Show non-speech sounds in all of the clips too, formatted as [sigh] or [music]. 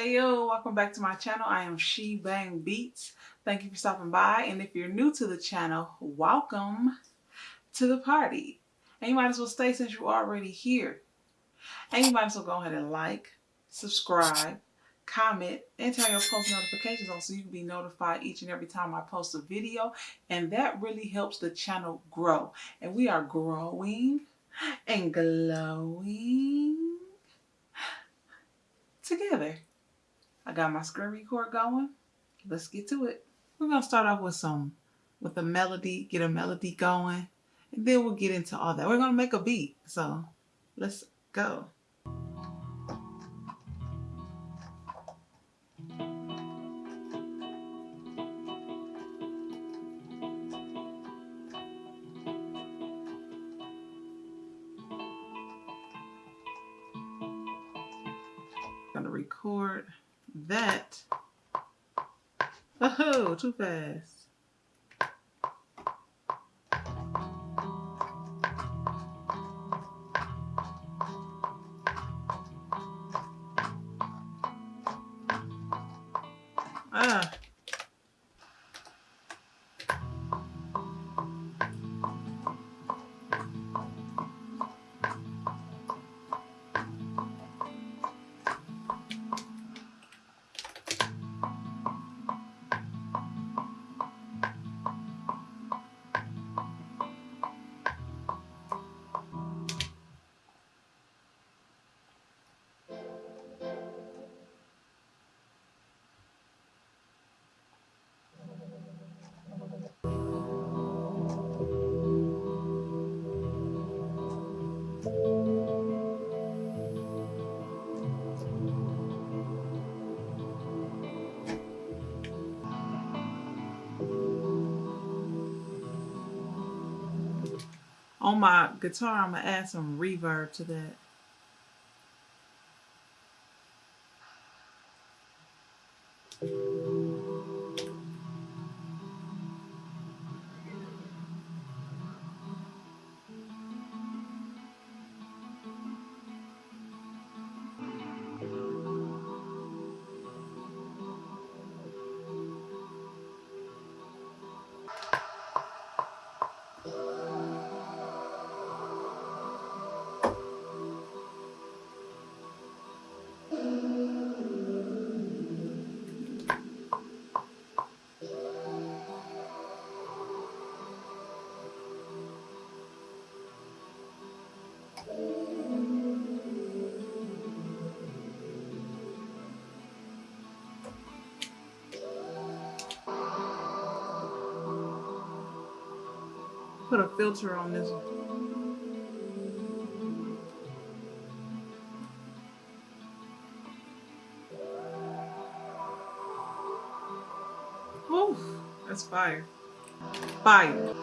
Hey yo, welcome back to my channel. I am She Bang Beats. Thank you for stopping by. And if you're new to the channel, welcome to the party. And you might as well stay since you're already here. And you might as well go ahead and like, subscribe, comment, and turn your post notifications on so you can be notified each and every time I post a video. And that really helps the channel grow. And we are growing and glowing together. I got my screen record going. Let's get to it. We're gonna start off with some, with a melody, get a melody going, and then we'll get into all that. We're gonna make a beat, so let's go. Oh, too fast. On my guitar, I'm gonna add some reverb to that. Put a filter on this one. Woo, that's fire. Fire.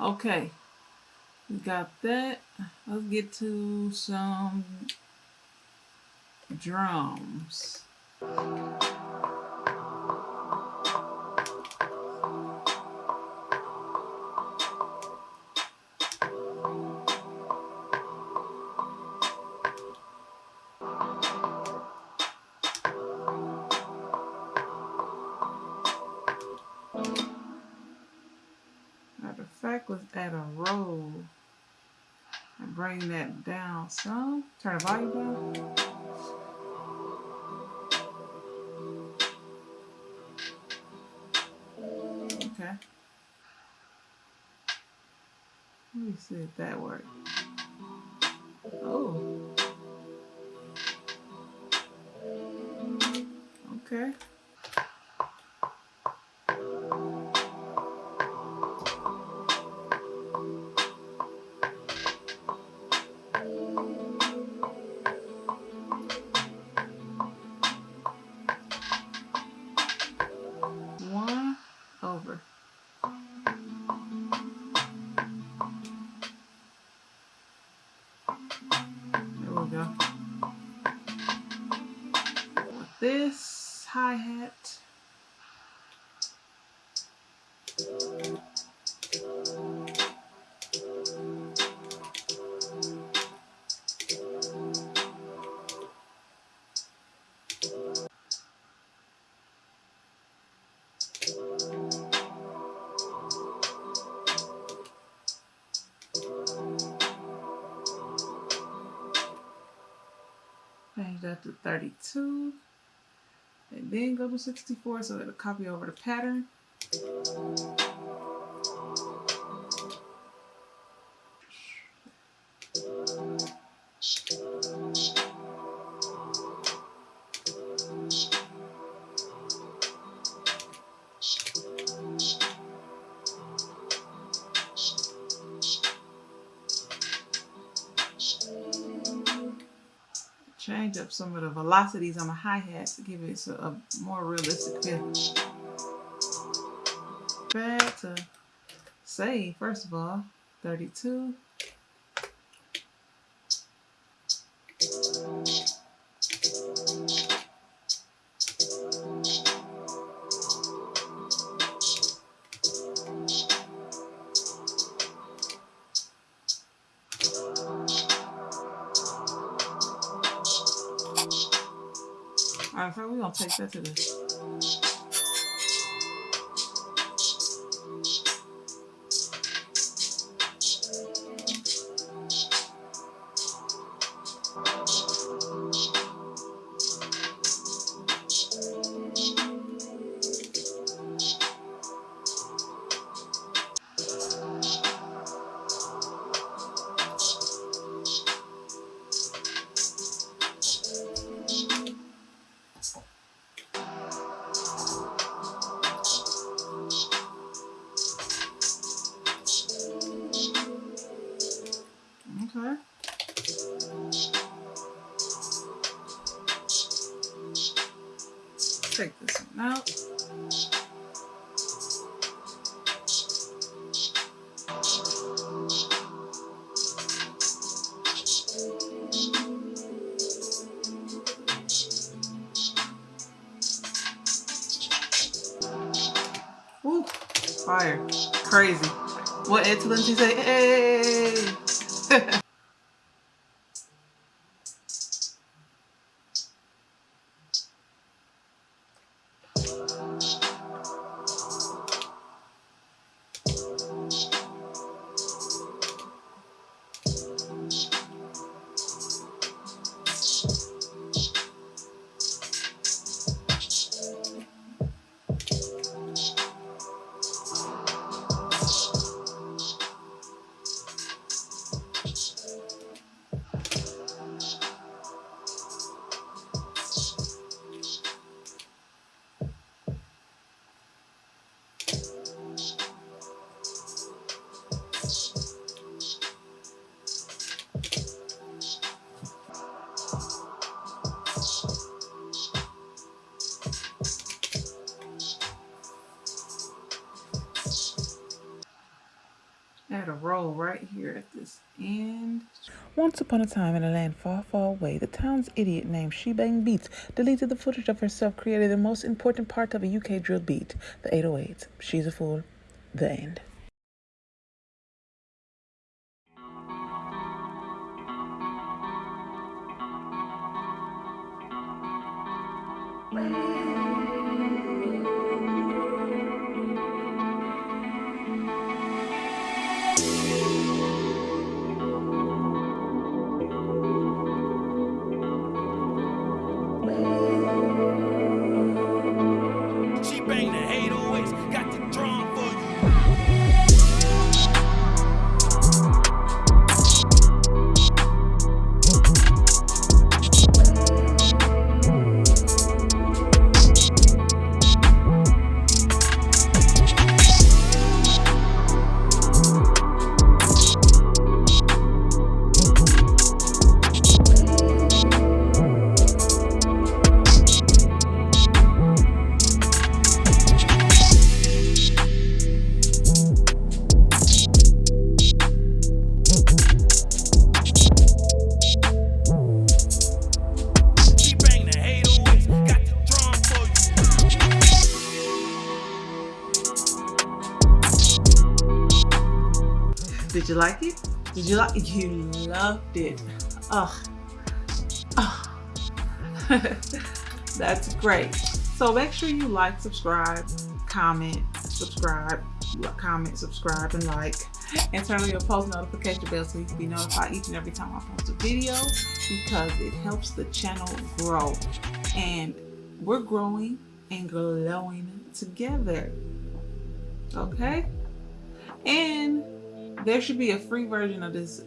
Okay, got that. Let's get to some drums. Bring that down some. Turn the volume down. Okay. Let me see if that works. Oh. Okay. This hi-hat. Change that to 32. Then go to 64 so it'll copy over the pattern. Change up some of the velocities on the hi-hat to give it a, a more realistic feel. Back to say, first of all, 32. Alright, so we're gonna take that to the Okay. Out. Ooh, fire. Crazy. What Ed Talenti say? Hey! [laughs] Add roll right here at this end. Once upon a time in a land far, far away, the town's idiot named Shebang Beats deleted the footage of herself creating the most important part of a UK drill beat, the 808s. She's a fool. The end. She Did you like it? Did you like it? You loved it. Oh, Ugh. [laughs] That's great. So make sure you like, subscribe, comment, subscribe, comment, subscribe, and like. And turn on your post notification bell so you can be notified each and every time I post a video because it helps the channel grow. And we're growing and glowing together. Okay? And there should be a free version of this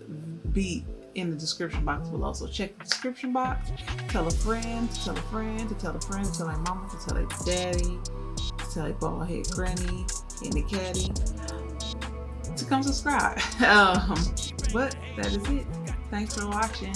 beat in the description box below. So check the description box. Tell a friend, tell a friend, to tell a friend, to tell a mama, to tell a daddy, to tell a bald head granny and the caddy to come subscribe. [laughs] Um, but that is it. Thanks for watching.